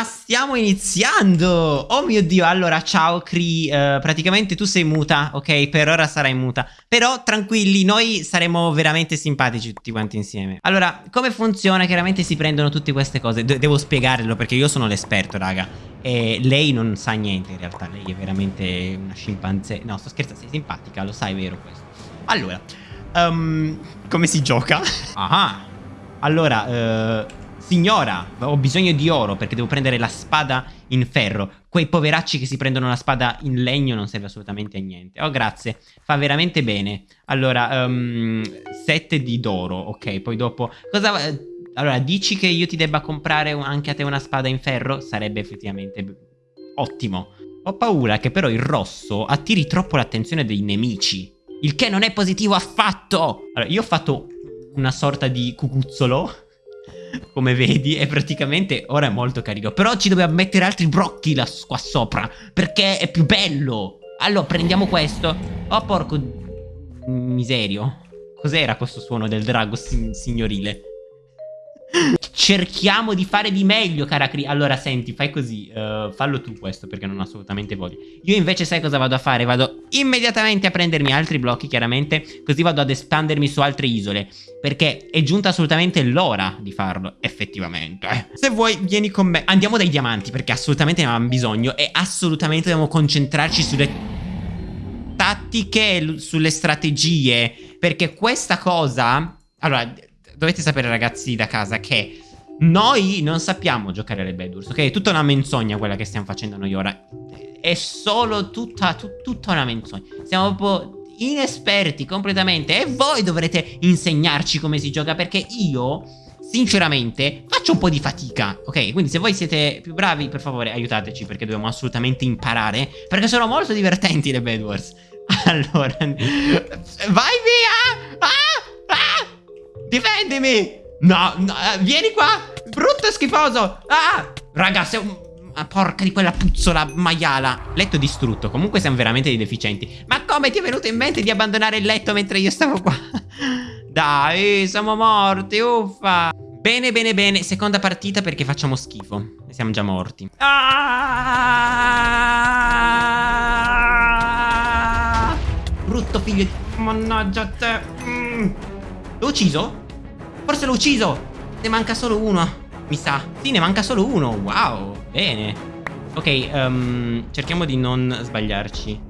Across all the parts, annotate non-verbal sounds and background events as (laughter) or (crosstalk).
Ma stiamo iniziando! Oh mio Dio, allora ciao Cree, uh, praticamente tu sei muta, ok? Per ora sarai muta. Però tranquilli, noi saremo veramente simpatici tutti quanti insieme. Allora, come funziona? Chiaramente si prendono tutte queste cose. De devo spiegarlo perché io sono l'esperto, raga. E lei non sa niente in realtà, lei è veramente una scimpanzé. No, sto scherzando, sei simpatica, lo sai, vero questo. Allora, um, come si gioca? Ah, allora, uh, Signora, ho bisogno di oro perché devo prendere la spada in ferro. Quei poveracci che si prendono la spada in legno non serve assolutamente a niente. Oh, grazie. Fa veramente bene. Allora, um, sette di d'oro. Ok, poi dopo... Cosa... Allora, dici che io ti debba comprare anche a te una spada in ferro? Sarebbe effettivamente ottimo. Ho paura che però il rosso attiri troppo l'attenzione dei nemici. Il che non è positivo affatto. Allora, io ho fatto una sorta di cucuzzolo come vedi e praticamente ora è molto carino Però ci dobbiamo mettere altri brocchi là, qua sopra Perché è più bello. Allora prendiamo questo. Oh porco miserio. Cos'era questo suono del drago signorile? Cerchiamo di fare di meglio, cara Cri. Allora, senti, fai così. Uh, fallo tu questo, perché non ho assolutamente voglia. Io invece sai cosa vado a fare? Vado immediatamente a prendermi altri blocchi, chiaramente. Così vado ad espandermi su altre isole. Perché è giunta assolutamente l'ora di farlo, effettivamente. Se vuoi, vieni con me. Andiamo dai diamanti, perché assolutamente ne abbiamo bisogno. E assolutamente dobbiamo concentrarci sulle tattiche, sulle strategie. Perché questa cosa... Allora, dovete sapere ragazzi da casa che noi non sappiamo giocare alle Bedwars, ok? È tutta una menzogna quella che stiamo facendo noi ora. È solo tutta, tut, tutta una menzogna. Siamo proprio inesperti completamente e voi dovrete insegnarci come si gioca perché io sinceramente faccio un po' di fatica, ok? Quindi se voi siete più bravi, per favore aiutateci perché dobbiamo assolutamente imparare perché sono molto divertenti le Bed Wars. (laughs) Allora, vai via! Ah! Difendimi! No, no, vieni qua! Brutto e schifoso! Ah! Raga, sei un... Ah, porca di quella puzzola maiala Letto distrutto Comunque siamo veramente dei deficienti Ma come ti è venuto in mente di abbandonare il letto mentre io stavo qua? (laughs) Dai, siamo morti, uffa Bene, bene, bene Seconda partita perché facciamo schifo Siamo già morti ah! Brutto figlio di... Mannaggia te mm. L'ho ucciso? Forse l'ho ucciso Ne manca solo uno Mi sa. Sì ne manca solo uno. Wow Bene. Ok um, Cerchiamo di non sbagliarci.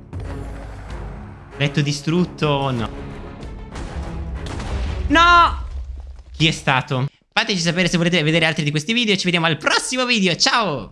Letto distrutto No. No! Chi è stato? Fateci sapere se volete vedere altri di questi video Ci vediamo al prossimo video. Ciao